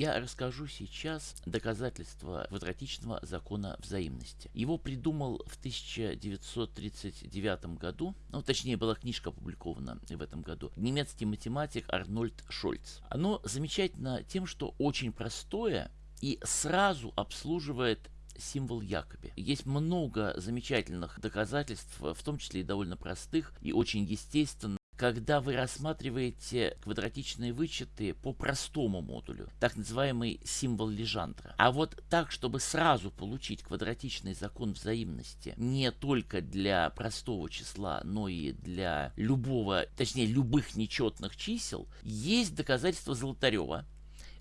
я расскажу сейчас доказательства квадратичного закона взаимности. Его придумал в 1939 году, ну точнее была книжка опубликована в этом году, немецкий математик Арнольд Шольц. Оно замечательно тем, что очень простое и сразу обслуживает символ Якоби. Есть много замечательных доказательств, в том числе и довольно простых и очень естественно когда вы рассматриваете квадратичные вычеты по простому модулю, так называемый символ Лежандра. А вот так, чтобы сразу получить квадратичный закон взаимности не только для простого числа, но и для любого, точнее любых нечетных чисел, есть доказательство Золотарева,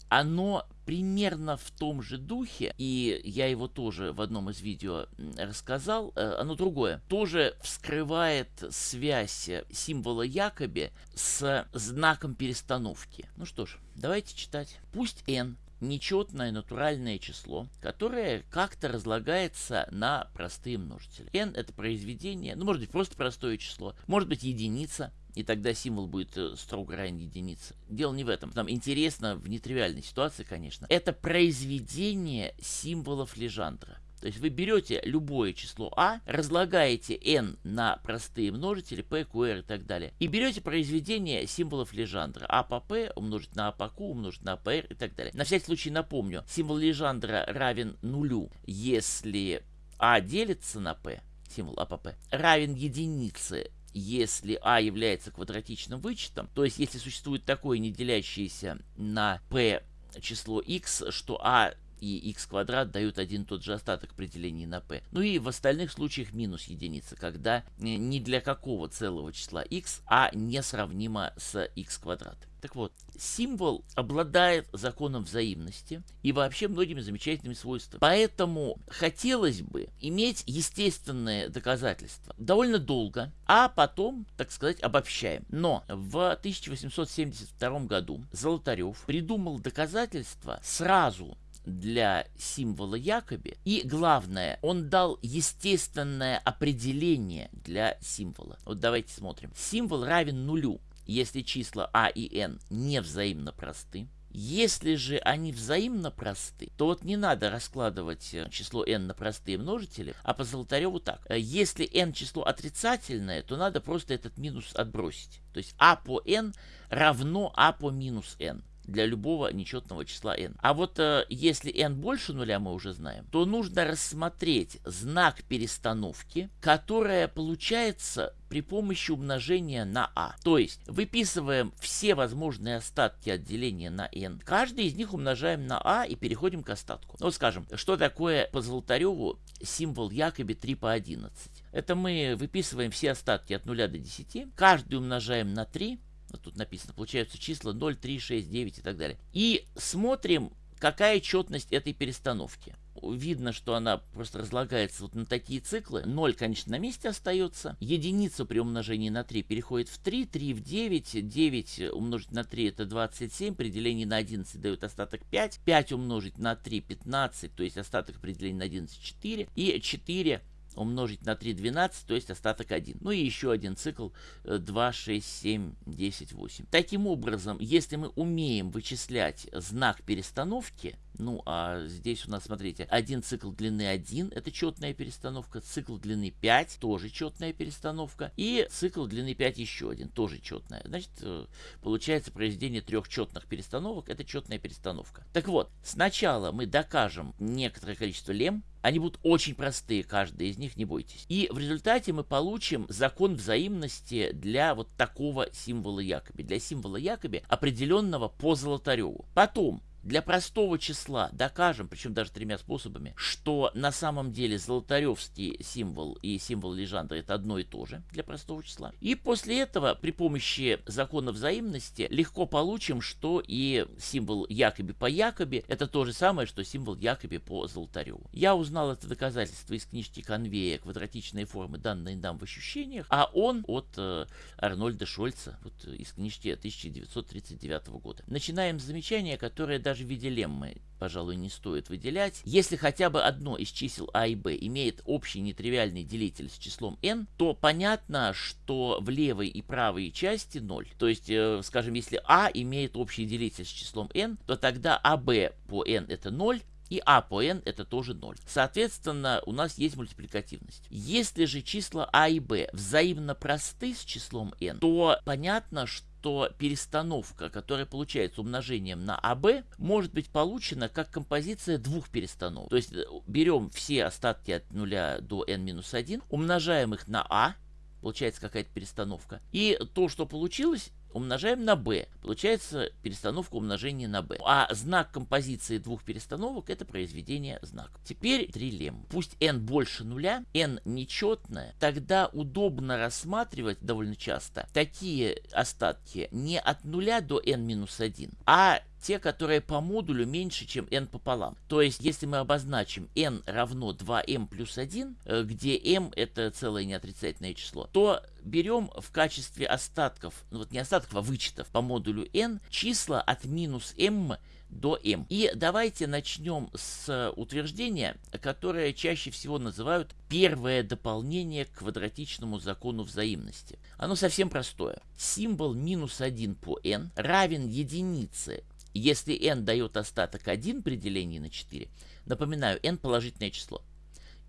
оно примерно в том же духе, и я его тоже в одном из видео рассказал, э, оно другое, тоже вскрывает связь символа Якоби с знаком перестановки. Ну что ж, давайте читать. Пусть n нечетное натуральное число, которое как-то разлагается на простые множители. n это произведение, ну может быть просто простое число, может быть единица, и тогда символ будет э, строго равен единице. Дело не в этом. Нам интересно в нетривиальной ситуации, конечно. Это произведение символов Лежандра. То есть вы берете любое число а, разлагаете n на простые множители p, qr и так далее, и берете произведение символов Лежандра. а по p умножить на а по q, умножить на pr и так далее. На всякий случай напомню, символ Лежандра равен нулю, если а делится на p, символ а по p, равен единице, если а является квадратичным вычетом, то есть если существует такое не делящееся на p число x, что а и x квадрат дают один тот же остаток при делении на p. Ну и в остальных случаях минус единица, когда ни для какого целого числа x а не сравнимо с x квадрат. Так вот, символ обладает законом взаимности и вообще многими замечательными свойствами. Поэтому хотелось бы иметь естественное доказательство довольно долго, а потом, так сказать, обобщаем. Но в 1872 году Золотарев придумал доказательство сразу для символа Якоби. И главное, он дал естественное определение для символа. Вот давайте смотрим. Символ равен нулю, если числа а и n не взаимно просты. Если же они взаимно просты, то вот не надо раскладывать э, число n на простые множители, а по Золотареву так. Э, если n число отрицательное, то надо просто этот минус отбросить. То есть а по n равно а по минус n для любого нечетного числа n. А вот э, если n больше нуля мы уже знаем, то нужно рассмотреть знак перестановки, которая получается при помощи умножения на а. То есть выписываем все возможные остатки от деления на n. Каждый из них умножаем на а и переходим к остатку. Ну, вот скажем, что такое по Золотареву символ Якоби 3 по 11? Это мы выписываем все остатки от 0 до 10, каждый умножаем на 3, вот тут написано, получаются числа 0, 3, 6, 9 и так далее. И смотрим, какая четность этой перестановки. Видно, что она просто разлагается вот на такие циклы. 0, конечно, на месте остается. Единица при умножении на 3 переходит в 3, 3 в 9. 9 умножить на 3 это 27. При делении на 11 дает остаток 5. 5 умножить на 3 15, то есть остаток при делении на 11 4. И 4 умножить на 3 12, то есть остаток 1. Ну и еще один цикл 2, 6, 7, 10, 8. Таким образом, если мы умеем вычислять знак перестановки, ну, а здесь у нас, смотрите, один цикл длины 1, это четная перестановка, цикл длины 5, тоже четная перестановка, и цикл длины 5 еще один, тоже четная. Значит, э, получается произведение трех четных перестановок, это четная перестановка. Так вот, сначала мы докажем некоторое количество лем, они будут очень простые, каждый из них, не бойтесь. И в результате мы получим закон взаимности для вот такого символа Якоби. Для символа Якоби, определенного по Золотареву. Потом для простого числа докажем, причем даже тремя способами, что на самом деле золотаревский символ и символ Лежандра это одно и то же для простого числа. И после этого при помощи закона взаимности легко получим, что и символ Якоби по Якоби это то же самое, что символ Якоби по Золотареву. Я узнал это доказательство из книжки Конвея «Квадратичные формы, данные нам в ощущениях», а он от э, Арнольда Шольца, вот из книжки 1939 года. Начинаем с замечания, которое даже в виде леммы пожалуй, не стоит выделять. Если хотя бы одно из чисел а и b имеет общий нетривиальный делитель с числом n, то понятно, что в левой и правой части 0. То есть, э, скажем, если а имеет общий делитель с числом n, то тогда АБ по n это 0, и а по n это тоже 0. Соответственно, у нас есть мультипликативность. Если же числа а и b взаимно просты с числом n, то понятно, что перестановка, которая получается умножением на АБ, может быть получена как композиция двух перестановок. То есть э, берем все остатки от 0 до n-1, умножаем их на А, получается какая-то перестановка. И то, что получилось, умножаем на b. Получается перестановка умножения на b. А знак композиции двух перестановок это произведение знака. Теперь трилем. Пусть n больше нуля, n нечетное, тогда удобно рассматривать довольно часто такие остатки не от нуля до n минус 1, а те, которые по модулю меньше, чем n пополам. То есть, если мы обозначим n равно 2m плюс 1, э, где m это целое неотрицательное число, то берем в качестве остатков, ну вот не остатков, а вычетов по модулю n числа от минус m до m. И давайте начнем с утверждения, которое чаще всего называют первое дополнение к квадратичному закону взаимности. Оно совсем простое. Символ минус 1 по n равен единице если n дает остаток 1 при делении на 4, напоминаю, n положительное число.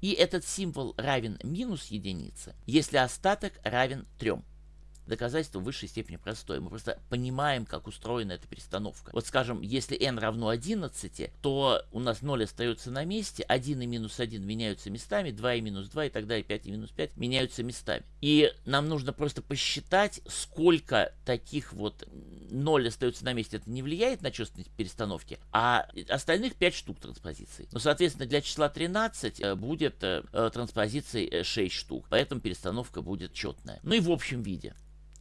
И этот символ равен минус единице, если остаток равен 3. Доказательство в высшей степени простое. Мы просто понимаем, как устроена эта перестановка. Вот скажем, если n равно 11, то у нас 0 остается на месте, 1 и минус 1 меняются местами, 2 и минус 2 и так далее, 5 и минус 5 меняются местами. И нам нужно просто посчитать, сколько таких вот 0 остается на месте. Это не влияет на чувственность перестановки, а остальных 5 штук транспозиций. Но, соответственно, для числа 13 э, будет э, транспозиций 6 э, штук, поэтому перестановка будет четная. Ну и в общем виде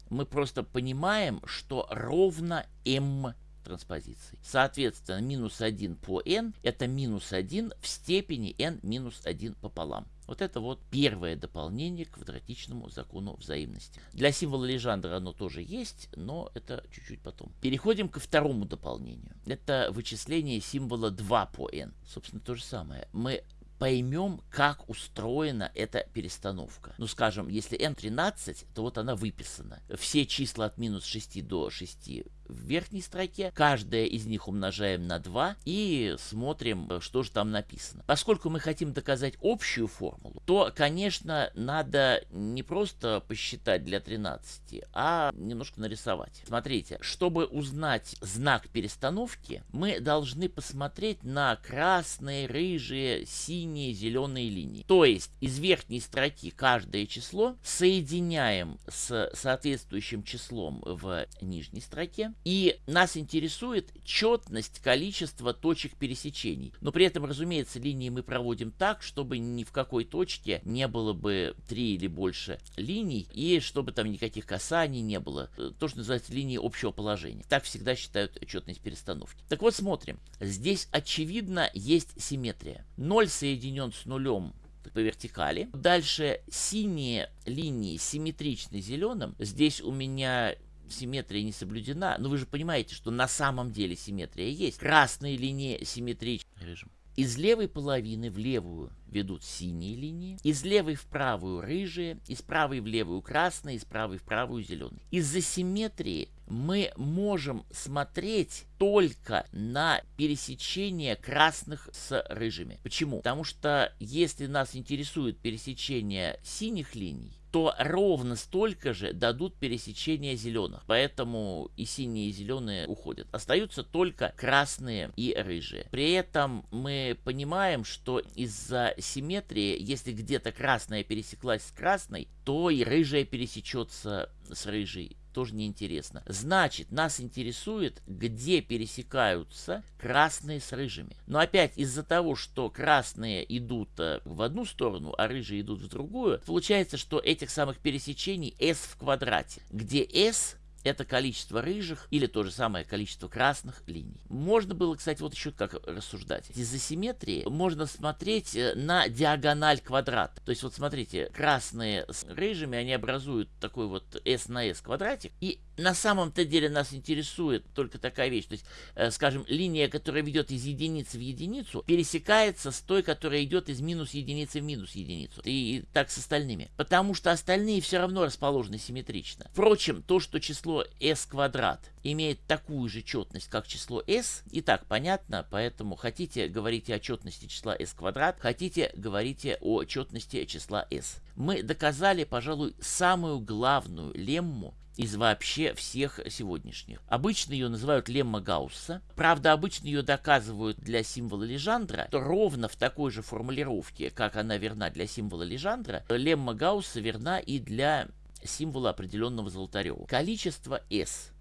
мы просто понимаем, что ровно m транспозиций. Соответственно, минус 1 по n это минус 1 в степени n минус 1 пополам. Вот это вот первое дополнение к квадратичному закону взаимности. Для символа Лежандра оно тоже есть, но это чуть-чуть потом. Переходим ко второму дополнению. Это вычисление символа 2 по n. Собственно, то же самое. Мы поймем, как устроена эта перестановка. Ну, скажем, если n 13, то вот она выписана. Все числа от минус 6 до 6 в верхней строке, каждая из них умножаем на 2 и смотрим, что же там написано. Поскольку мы хотим доказать общую формулу, то, конечно, надо не просто посчитать для 13, а немножко нарисовать. Смотрите, чтобы узнать знак перестановки, мы должны посмотреть на красные, рыжие, синие, зеленые линии. То есть из верхней строки каждое число соединяем с соответствующим числом в нижней строке и нас интересует четность количества точек пересечений. Но при этом, разумеется, линии мы проводим так, чтобы ни в какой точке не было бы три или больше линий, и чтобы там никаких касаний не было. Э, то, что называется линии общего положения. Так всегда считают четность перестановки. Так вот, смотрим. Здесь, очевидно, есть симметрия. 0 соединен с нулем по вертикали. Дальше синие линии симметричны зеленым. Здесь у меня симметрия не соблюдена, но вы же понимаете, что на самом деле симметрия есть. Красные линии симметричны режим. Из левой половины в левую ведут синие линии, из левой в правую рыжие, из правой в левую красные, из правой в правую зеленые. Из-за симметрии мы можем смотреть только на пересечение красных с рыжими. Почему? Потому что если нас интересует пересечение синих линий, то ровно столько же дадут пересечение зеленых. Поэтому и синие, и зеленые уходят. Остаются только красные и рыжие. При этом мы понимаем, что из-за симметрии, если где-то красная пересеклась с красной, то и рыжая пересечется с рыжей тоже неинтересно. Значит, нас интересует, где пересекаются красные с рыжими. Но опять из-за того, что красные идут э, в одну сторону, а рыжие идут в другую, получается, что этих самых пересечений s в квадрате, где s это количество рыжих или то же самое количество красных линий. Можно было, кстати, вот еще как рассуждать. Из-за симметрии можно смотреть э, на диагональ квадрата. То есть вот смотрите, красные с рыжими, они образуют такой вот s на s квадратик. И на самом-то деле нас интересует только такая вещь. То есть, э, скажем, линия, которая ведет из единицы в единицу, пересекается с той, которая идет из минус единицы в минус единицу. И, и так с остальными. Потому что остальные все равно расположены симметрично. Впрочем, то, что число s квадрат имеет такую же четность, как число s, и так понятно, поэтому хотите говорите о четности числа s квадрат, хотите говорите о четности числа s. Мы доказали, пожалуй, самую главную лемму из вообще всех сегодняшних. Обычно ее называют лемма Гаусса. Правда, обычно ее доказывают для символа Лежандра. То ровно в такой же формулировке, как она верна для символа Лежандра, лемма Гаусса верна и для символа определенного Золотарева. Количество S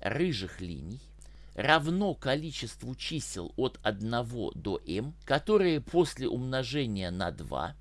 рыжих линий равно количеству чисел от 1 до m, которые после умножения на 2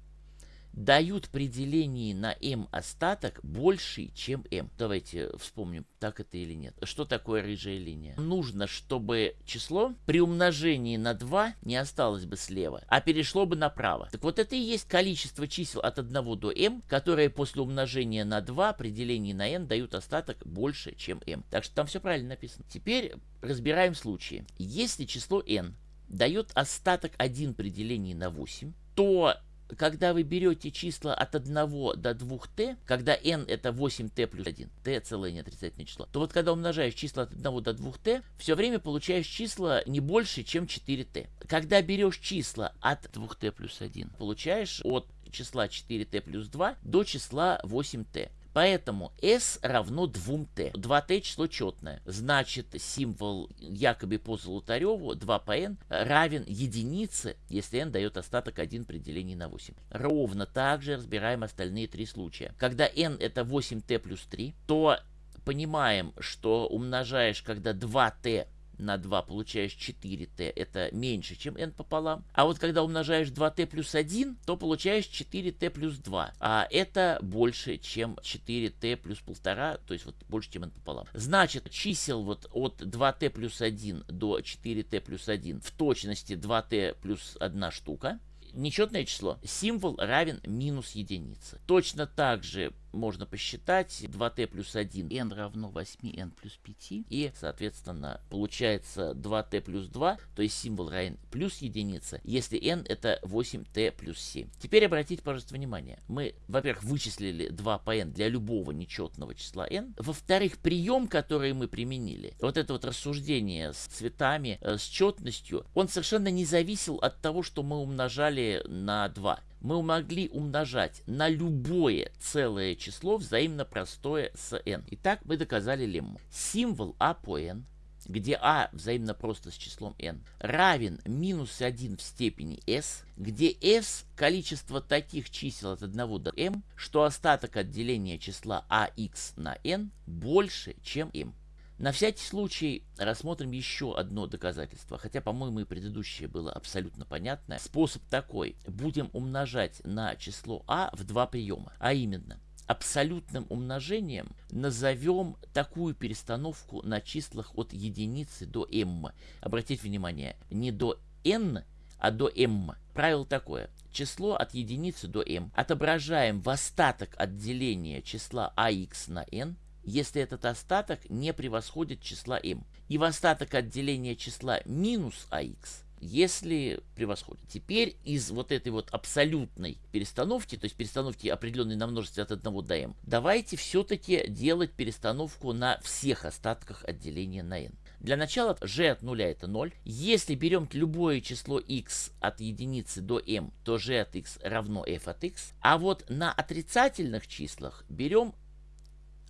дают при делении на m остаток больший, чем m. Давайте вспомним, так это или нет. Что такое рыжая линия? Нужно, чтобы число при умножении на 2 не осталось бы слева, а перешло бы направо. Так вот это и есть количество чисел от 1 до m, которые после умножения на 2 при делении на n дают остаток больше, чем m. Так что там все правильно написано. Теперь разбираем случаи. Если число n дает остаток 1 при делении на 8, то когда вы берете числа от 1 до 2t, когда n это 8t плюс 1, t целое неотрицательное число, то вот когда умножаешь числа от 1 до 2t, все время получаешь числа не больше, чем 4t. Когда берешь числа от 2t плюс 1, получаешь от числа 4t плюс 2 до числа 8t. Поэтому s равно 2t. 2t число четное. Значит, символ якобы по Золотареву 2 по n равен единице, если n дает остаток 1 при делении на 8. Ровно так же разбираем остальные три случая. Когда n это 8t плюс 3, то понимаем, что умножаешь, когда 2t на 2 получаешь 4t, это меньше, чем n пополам. А вот когда умножаешь 2t плюс 1, то получаешь 4t плюс 2. А это больше, чем 4t плюс 1,5, то есть вот больше, чем n пополам. Значит, чисел вот от 2t плюс 1 до 4t плюс 1 в точности 2t плюс 1 штука нечетное число. Символ равен минус единице. Точно так же можно посчитать. 2t плюс 1 n равно 8n плюс 5 и соответственно получается 2t плюс 2 то есть символ равен плюс единица если n это 8t плюс 7 теперь обратите пожалуйста внимание. Мы во-первых вычислили 2 по n для любого нечетного числа n во-вторых прием который мы применили вот это вот рассуждение с цветами э, с четностью он совершенно не зависел от того что мы умножали на 2 мы могли умножать на любое целое число взаимно простое с n. Итак, мы доказали лемму. Символ а по n, где а взаимно просто с числом n, равен минус 1 в степени s, где s количество таких чисел от 1 до m, что остаток от деления числа ax на n больше, чем m. На всякий случай рассмотрим еще одно доказательство, хотя, по-моему, и предыдущее было абсолютно понятное. Способ такой. Будем умножать на число а в два приема, а именно абсолютным умножением назовем такую перестановку на числах от единицы до m. Обратите внимание, не до n, а до m. Правило такое. Число от единицы до m отображаем в остаток отделения числа ax на n если этот остаток не превосходит числа m. И в остаток отделения числа минус ax, если превосходит. Теперь из вот этой вот абсолютной перестановки, то есть перестановки определенной на множестве от 1 до m, давайте все-таки делать перестановку на всех остатках отделения на n. Для начала g от 0 это 0. Если берем любое число x от единицы до m, то g от x равно f от x. А вот на отрицательных числах берем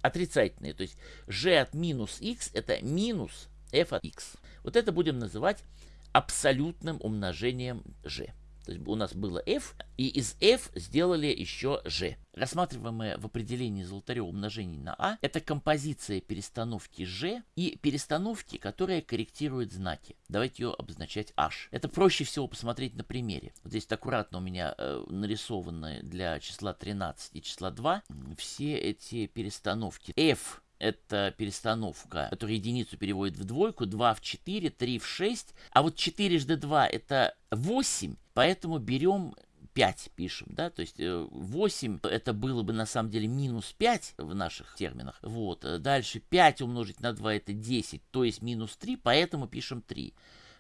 отрицательные. То есть g от минус x это минус f от x. Вот это будем называть абсолютным умножением g. То есть у нас было f, и из f сделали еще g. Рассматриваемое в определении Золотарева умножение на a, это композиция перестановки g и перестановки, которая корректирует знаки. Давайте ее обозначать h. Это проще всего посмотреть на примере. Вот здесь аккуратно у меня э, нарисованы для числа 13 и числа 2 все эти перестановки. f это перестановка, которая единицу переводит в двойку, 2 в 4, 3 в 6. А вот 4 жды 2 это 8, поэтому берем 5 пишем, да, то есть 8 э, это было бы на самом деле минус 5 в наших терминах. Вот, э, дальше 5 умножить на 2 это 10, то есть минус 3, поэтому пишем 3.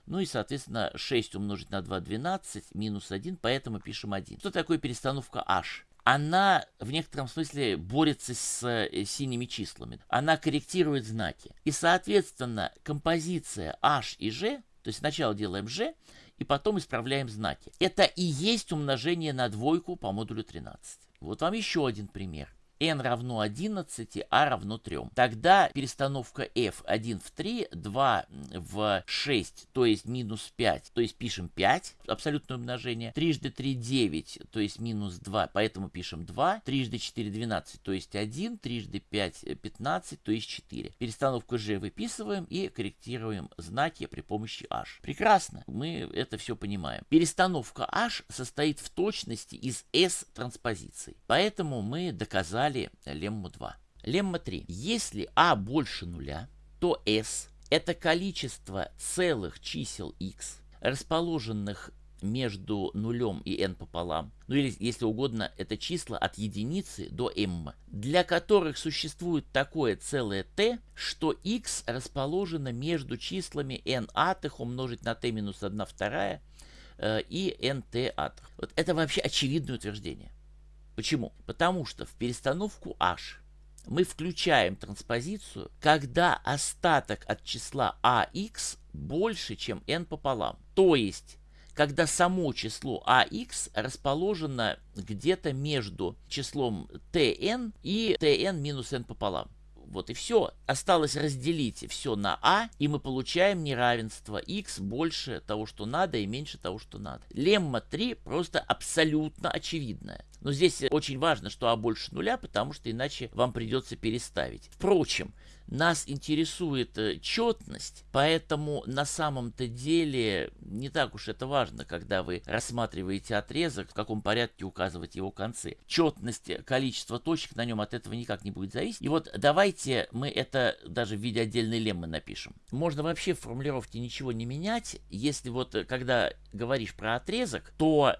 Ну и, соответственно, 6 умножить на 2 12, минус 1, поэтому пишем 1. Что такое перестановка h? Она в некотором смысле борется с э, синими числами. Она корректирует знаки. И, соответственно, композиция h и g, то есть сначала делаем g, и потом исправляем знаки. Это и есть умножение на двойку по модулю 13. Вот вам еще один пример n равно 11, а равно 3. Тогда перестановка f 1 в 3, 2 в 6, то есть минус 5, то есть пишем 5, абсолютное умножение. Трижды 3 9, то есть минус 2, поэтому пишем 2. Трижды 4 12, то есть 1. Трижды 5 15, то есть 4. Перестановку g выписываем и корректируем знаки при помощи h. Прекрасно, мы это все понимаем. Перестановка h состоит в точности из s транспозиций. Поэтому мы доказали дали лемму 2. Лемма 3. Если а больше нуля, то s это количество целых чисел x, расположенных между нулем и n пополам, ну или, если угодно, это числа от единицы до m, для которых существует такое целое t, что x расположено между числами n атых умножить на t минус 1 вторая э, и nt атых. Вот это вообще очевидное утверждение. Почему? Потому что в перестановку h мы включаем транспозицию, когда остаток от числа ax больше, чем n пополам. То есть, когда само число ax расположено где-то между числом tn и tn минус n пополам. Вот и все. Осталось разделить все на а, и мы получаем неравенство x больше того, что надо, и меньше того, что надо. Лемма 3 просто абсолютно очевидная. Но здесь очень важно, что а больше нуля, потому что иначе вам придется переставить. Впрочем, нас интересует э, четность, поэтому на самом-то деле не так уж это важно, когда вы рассматриваете отрезок, в каком порядке указывать его концы. Четность, количество точек на нем от этого никак не будет зависеть. И вот давайте мы это даже в виде отдельной леммы напишем. Можно вообще в формулировке ничего не менять, если вот э, когда говоришь про отрезок, то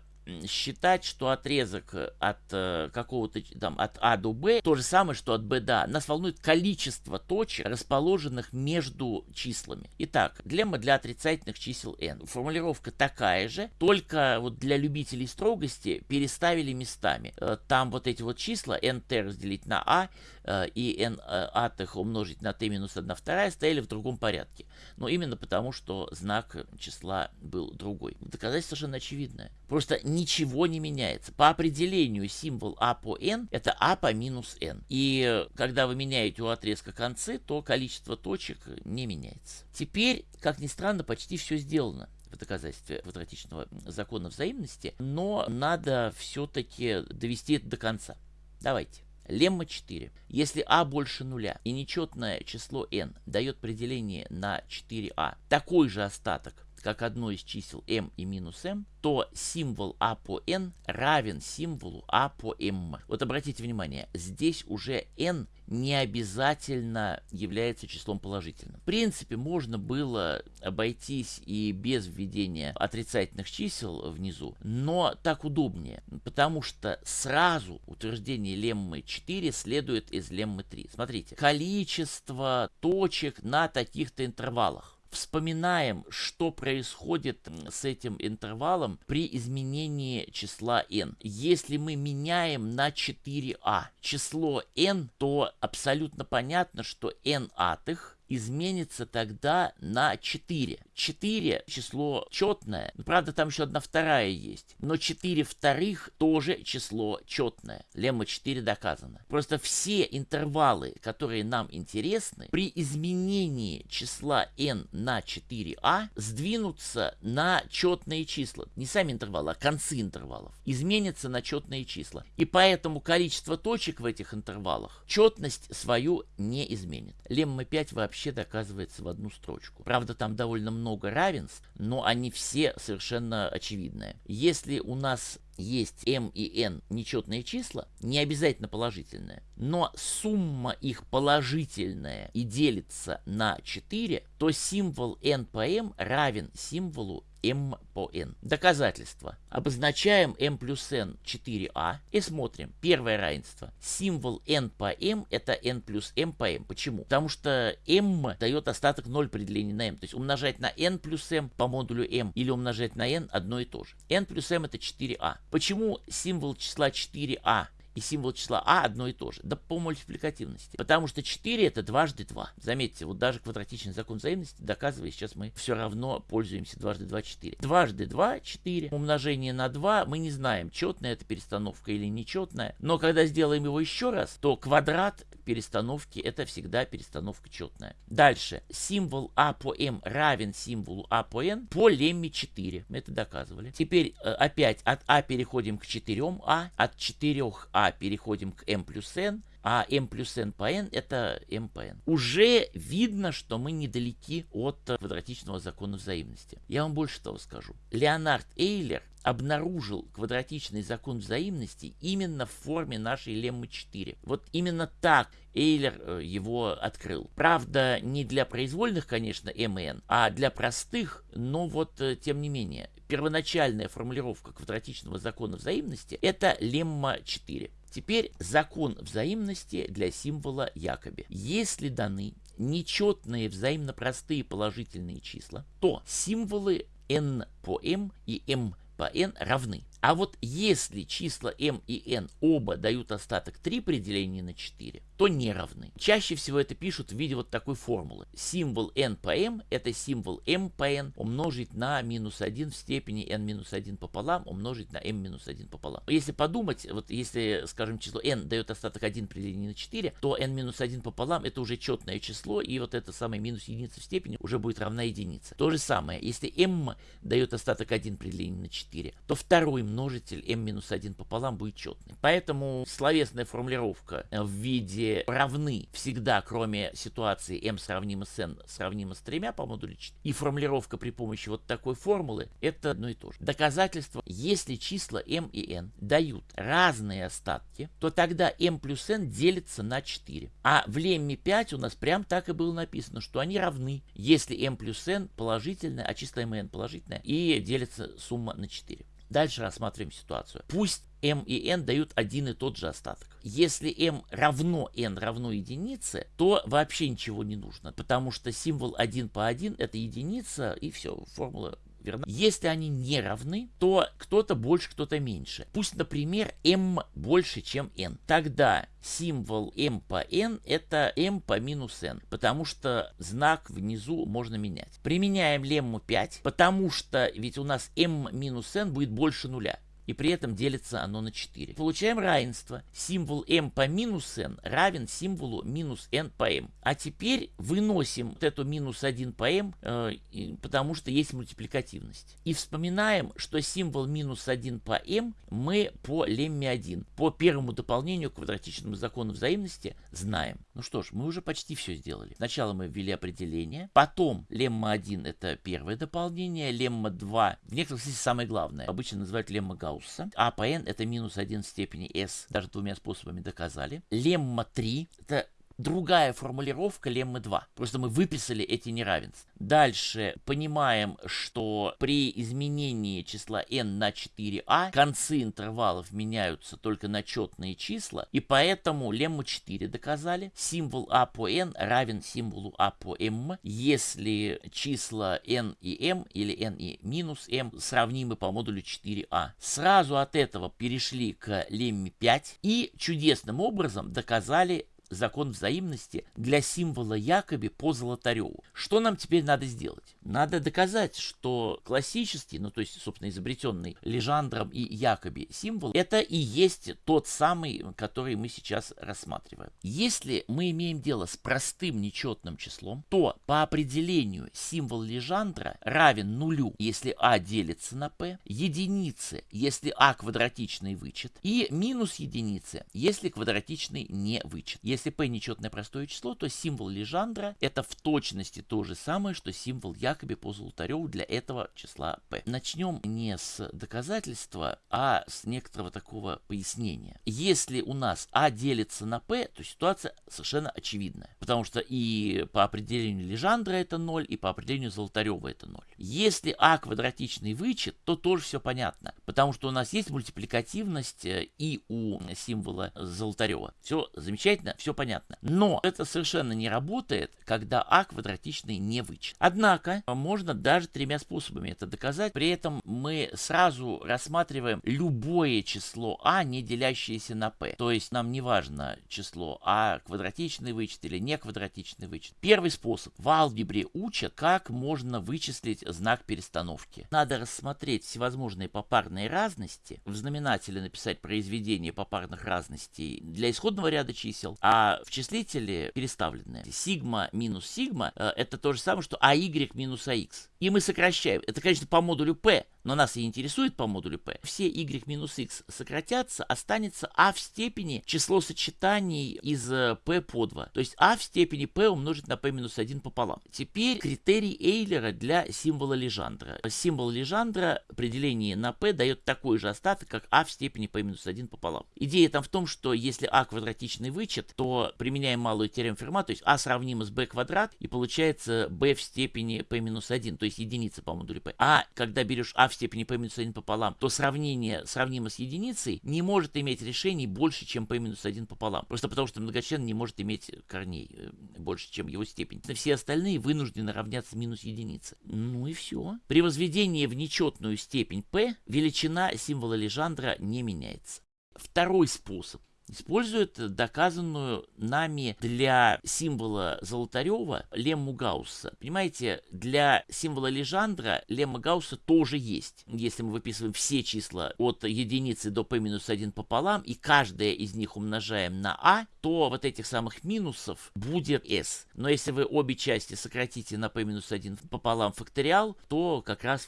считать, что отрезок э, от э, какого-то там от А до Б то же самое, что от Б до А. Нас волнует количество точек, расположенных между числами. Итак, лемма для отрицательных чисел n. Формулировка такая же, только вот для любителей строгости переставили местами. Э, там вот эти вот числа nt разделить на А э, и n э, атых умножить на t минус 1 вторая стояли в другом порядке. Но именно потому, что знак числа был другой. Доказательство совершенно очевидное. Просто ничего не меняется. По определению символ А по n это А по минус n. И когда вы меняете у отрезка концы, то количество точек не меняется. Теперь, как ни странно, почти все сделано в доказательстве квадратичного закона взаимности, но надо все-таки довести это до конца. Давайте. Лемма 4. Если а больше нуля и нечетное число n дает определение на 4а, такой же остаток как одно из чисел m и минус m, то символ a по n равен символу a по m. Вот обратите внимание, здесь уже n не обязательно является числом положительным. В принципе, можно было обойтись и без введения отрицательных чисел внизу, но так удобнее, потому что сразу утверждение леммы 4 следует из леммы 3. Смотрите, количество точек на таких-то интервалах вспоминаем, что происходит с этим интервалом при изменении числа n. Если мы меняем на 4а число n, то абсолютно понятно, что n атых изменится тогда на 4. 4 число четное. Правда, там еще одна вторая есть. Но 4 вторых тоже число четное. Лемма 4 доказано. Просто все интервалы, которые нам интересны, при изменении числа n на 4а сдвинутся на четные числа. Не сами интервалы, а концы интервалов. Изменятся на четные числа. И поэтому количество точек в этих интервалах четность свою не изменит. Лемма 5 вообще вообще доказывается в одну строчку. Правда, там довольно много равенств, но они все совершенно очевидные. Если у нас есть m и n нечетные числа, не обязательно положительные, но сумма их положительная и делится на 4, то символ n по m равен символу m по n. Доказательство. Обозначаем m плюс n 4a и смотрим. Первое равенство. Символ n по m это n плюс m по m. Почему? Потому что m дает остаток 0 при делении на m. То есть умножать на n плюс m по модулю m или умножать на n одно и то же. n плюс m это 4a. Почему символ числа 4a и символ числа а одно и то же. Да по мультипликативности. Потому что 4 это дважды 2. Заметьте, вот даже квадратичный закон взаимности доказывая, сейчас мы все равно пользуемся дважды 2 4. Дважды 2 4. Умножение на 2 мы не знаем, четная это перестановка или нечетная. Но когда сделаем его еще раз, то квадрат перестановки это всегда перестановка четная. Дальше. Символ а по m равен символу а по n по лемме 4. Мы это доказывали. Теперь э, опять от а переходим к 4а, от 4а переходим к m плюс n, а m плюс n по n это m по n. Уже видно, что мы недалеки от квадратичного закона взаимности. Я вам больше того скажу. Леонард Эйлер обнаружил квадратичный закон взаимности именно в форме нашей леммы 4. Вот именно так Эйлер э, его открыл. Правда, не для произвольных, конечно, m и n, а для простых, но вот э, тем не менее. Первоначальная формулировка квадратичного закона взаимности это лемма 4. Теперь закон взаимности для символа якоби. Если даны нечетные взаимно простые положительные числа, то символы n по m и m по n равны. А вот если числа m и n оба дают остаток 3 при делении на 4, то не равны. Чаще всего это пишут в виде вот такой формулы. Символ n по m это символ m по n умножить на минус 1 в степени n минус 1 пополам умножить на m минус 1 пополам. Если подумать, вот если, скажем, число n дает остаток 1 при делении на 4, то n минус 1 пополам это уже четное число, и вот это самое минус единица в степени уже будет равна единице. То же самое, если m дает остаток 1 при делении на 4, то второй множитель m-1 пополам будет четный. Поэтому словесная формулировка в виде равны всегда, кроме ситуации m сравнимо с n, сравнимо с тремя по модулю 4, и формулировка при помощи вот такой формулы, это одно и то же. Доказательство, если числа m и n дают разные остатки, то тогда m плюс n делится на 4. А в лемме 5 у нас прям так и было написано, что они равны, если m плюс n положительное, а числа m и n положительное, и делится сумма на 4. Дальше рассматриваем ситуацию. Пусть m и n дают один и тот же остаток. Если m равно n равно единице, то вообще ничего не нужно, потому что символ 1 по 1 это единица, и все, формула верно? Если они не равны, то кто-то больше, кто-то меньше. Пусть, например, m больше, чем n. Тогда символ m по n это m по минус n, потому что знак внизу можно менять. Применяем лемму 5, потому что ведь у нас m минус n будет больше нуля и при этом делится оно на 4. Получаем равенство. Символ m по минус n равен символу минус n по m. А теперь выносим вот эту минус 1 по m, э, потому что есть мультипликативность. И вспоминаем, что символ минус 1 по m мы по лемме 1, по первому дополнению квадратичному закону взаимности знаем. Ну что ж, мы уже почти все сделали. Сначала мы ввели определение, потом лемма 1 это первое дополнение, лемма 2 в некоторых смысле самое главное. Обычно называют лемма Гаусса. А по n это минус 1 в степени s. Даже двумя способами доказали. Лемма 3 это другая формулировка леммы 2. Просто мы выписали эти неравенства. Дальше понимаем, что при изменении числа n на 4а концы интервалов меняются только на четные числа, и поэтому лемму 4 доказали. Символ а по n равен символу а по m, если числа n и m или n и минус m сравнимы по модулю 4а. Сразу от этого перешли к лемме 5 и чудесным образом доказали закон взаимности для символа Якоби по Золотареву. Что нам теперь надо сделать? Надо доказать, что классический, ну то есть, собственно, изобретенный Лежандром и Якоби символ, это и есть тот самый, который мы сейчас рассматриваем. Если мы имеем дело с простым нечетным числом, то по определению символ Лежандра равен нулю, если а делится на p, единице, если а квадратичный вычет, и минус единице, если квадратичный не вычет. Если p нечетное простое число, то символ Лежандра это в точности то же самое, что символ Якоби по Золотареву для этого числа p. Начнем не с доказательства, а с некоторого такого пояснения. Если у нас а делится на p, то ситуация совершенно очевидная. Потому что и по определению Лежандра это 0, и по определению Золотарева это 0. Если а квадратичный вычет, то тоже все понятно. Потому что у нас есть мультипликативность э, и у символа Золотарева. Все замечательно, все понятно. Но это совершенно не работает, когда а квадратичный не вычет. Однако, можно даже тремя способами это доказать. При этом мы сразу рассматриваем любое число а, не делящееся на p. То есть нам не важно число а квадратичный вычет или не квадратичный вычет. Первый способ. В алгебре учат, как можно вычислить знак перестановки. Надо рассмотреть всевозможные попарные разности, в знаменателе написать произведение попарных разностей для исходного ряда чисел, а в числителе переставленные. Сигма минус сигма э, это то же самое, что АY минус АХ. И мы сокращаем. Это, конечно, по модулю P, но нас и интересует по модулю P. Все y минус x сократятся, останется а в степени число сочетаний из э, p по 2. То есть а в степени p умножить на p минус 1 пополам. Теперь критерий Эйлера для символа Лежандра. Символ Лежандра определение на p дает такой же остаток, как а в степени p минус 1 пополам. Идея там в том, что если а квадратичный вычет, то применяем малую теорему Ферма, то есть а сравнимо с b квадрат, и получается b в степени p минус 1, то есть единица по модулю p. А когда берешь а в степени p минус 1 пополам, то сравнение сравнимо с единицей не может иметь решений больше, чем p минус 1 пополам. Просто потому, что многочлен не может иметь корней э, больше, чем его степень. Все остальные вынуждены равняться минус единице. Ну и все. При возведении в нечетную степень p величина символа Лежандра не меняется. Второй способ использует доказанную нами для символа Золотарева лемму Гаусса. Понимаете, для символа Лежандра лемма Гаусса тоже есть. Если мы выписываем все числа от единицы до p минус 1 пополам, и каждое из них умножаем на а, то вот этих самых минусов будет s. Но если вы обе части сократите на p минус 1 пополам факториал, то как раз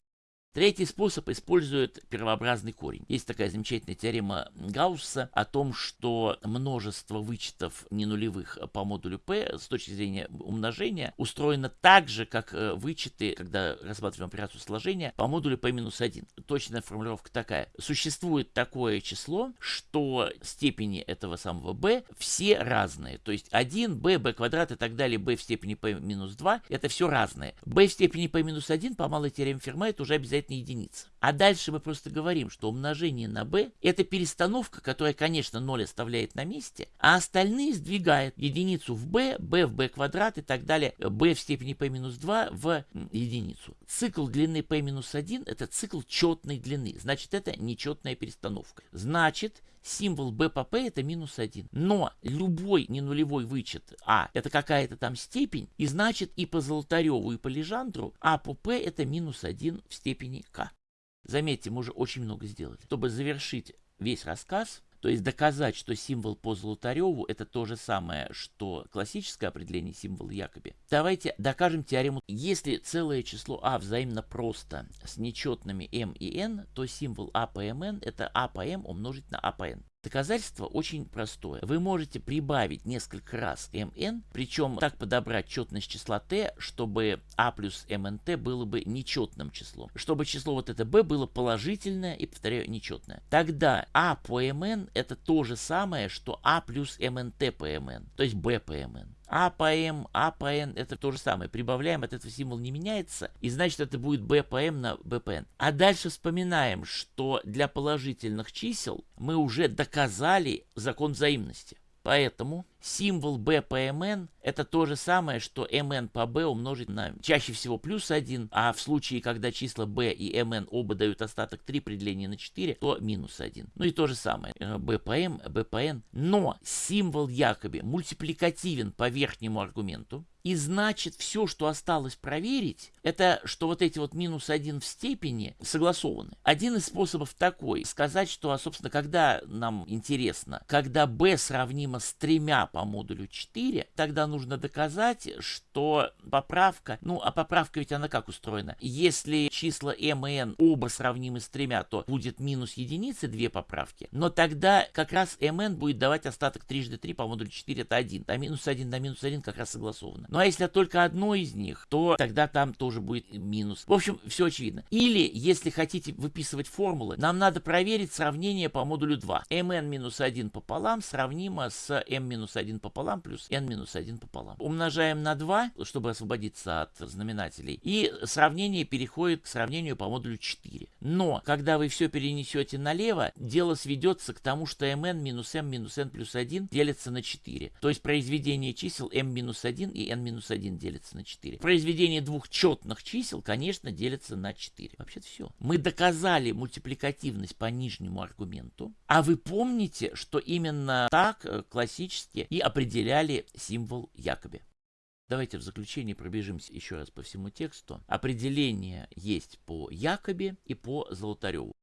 Третий способ использует первообразный корень. Есть такая замечательная теорема Гаусса о том, что множество вычетов ненулевых по модулю p с точки зрения умножения устроено так же, как э, вычеты, когда рассматриваем операцию сложения, по модулю p-1. Точная формулировка такая. Существует такое число, что степени этого самого b все разные. То есть 1, b, b квадрат и так далее, b в степени p-2, это все разное. b в степени p-1 по малой теореме Ферма это уже обязательно обязательно единица. А дальше мы просто говорим, что умножение на b это перестановка, которая, конечно, 0 оставляет на месте, а остальные сдвигает единицу в b, b в b квадрат и так далее, b в степени p минус 2 в единицу. Цикл длины p минус 1 это цикл четной длины, значит это нечетная перестановка. Значит, символ b по p это минус 1. Но любой ненулевой вычет а это какая-то там степень, и значит и по Золотареву, и по Лежандру а по p это минус 1 в степени k. Заметьте, мы уже очень много сделали. Чтобы завершить весь рассказ, то есть доказать, что символ по Золотареву это то же самое, что классическое определение символа Якоби. Давайте докажем теорему. Если целое число а взаимно просто с нечетными m и n, то символ а по mn это а по m умножить на а по n. Доказательство очень простое. Вы можете прибавить несколько раз mn, причем так подобрать четность числа t, чтобы a плюс mnt было бы нечетным числом. Чтобы число вот это b было положительное и, повторяю, нечетное. Тогда a по mn это то же самое, что a плюс mnt по mn, то есть b по mn. А по М, А по Н это то же самое. Прибавляем, от этого символ не меняется, и значит это будет Б по М на Б по Н. А дальше вспоминаем, что для положительных чисел мы уже доказали закон взаимности. Поэтому символ b по mn это то же самое, что mn по b умножить на чаще всего плюс 1, а в случае, когда числа b и mn оба дают остаток 3 при делении на 4, то минус 1. Ну и то же самое, b по m, b по n. Но символ якобы мультипликативен по верхнему аргументу, И значит, все, что осталось проверить, это что вот эти вот минус 1 в степени согласованы. Один из способов такой, сказать, что, собственно, когда нам интересно, когда b сравнимо с тремя по модулю 4, тогда нужно доказать, что поправка, ну, а поправка ведь она как устроена? Если числа m и n оба сравнимы с тремя, то будет минус единицы, две поправки, но тогда как раз mn будет давать остаток трижды 3 по модулю 4, это 1, а минус 1 на минус 1 как раз согласовано. Ну а если только одно из них, то тогда там тоже будет минус. В общем, все очевидно. Или, если хотите выписывать формулы, нам надо проверить сравнение по модулю 2. mn минус 1 пополам сравнимо с m минус 1 пополам плюс n минус 1 пополам. Умножаем на 2, чтобы освободиться от знаменателей. И сравнение переходит к сравнению по модулю 4. Но, когда вы все перенесете налево, дело сведется к тому, что mn минус m минус n плюс 1 делится на 4. То есть произведение чисел m минус 1 и n минус 1 делится на 4. Произведение двух четных чисел, конечно, делится на 4. Вообще-то все. Мы доказали мультипликативность по нижнему аргументу. А вы помните, что именно так э, классически и определяли символ Якоби. Давайте в заключение пробежимся еще раз по всему тексту. Определение есть по Якобе и по Золотареву.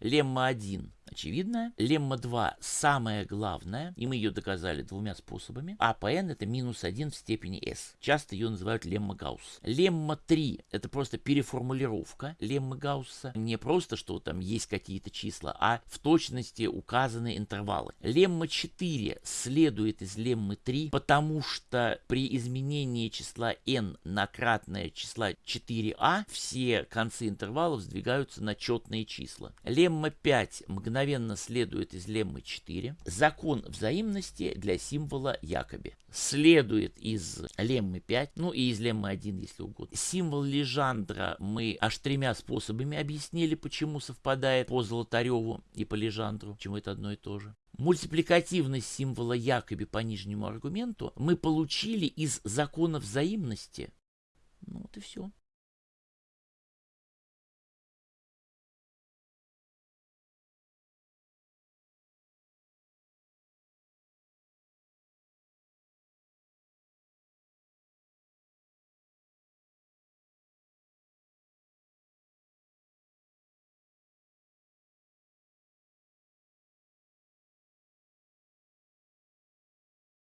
Лемма 1 очевидная. Лемма 2 самая главная, и мы ее доказали двумя способами. А по n это минус 1 в степени s. Часто ее называют лемма Гаусса. Лемма 3 это просто переформулировка леммы Гаусса. Не просто, что там есть какие-то числа, а в точности указаны интервалы. Лемма 4 следует из леммы 3, потому что при изменении числа n на кратное числа 4а все концы интервалов сдвигаются на четные числа. Лемма 5 мгновенно мгновенно следует из леммы 4. Закон взаимности для символа Якоби. Следует из леммы 5, ну и из леммы 1, если угодно. Символ Лежандра мы аж тремя способами объяснили, почему совпадает по Золотареву и по Лежандру, почему это одно и то же. Мультипликативность символа Якоби по нижнему аргументу мы получили из закона взаимности. Ну вот и все.